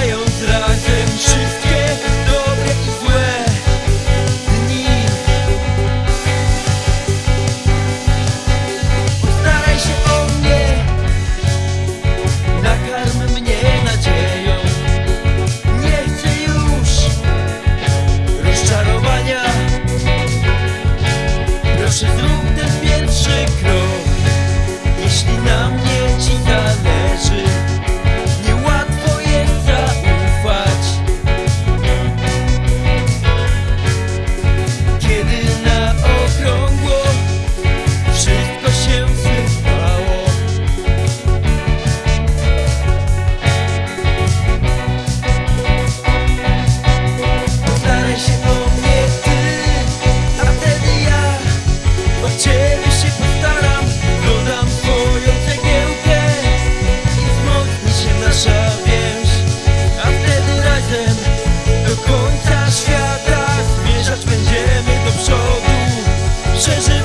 Zając razem wszystkich. says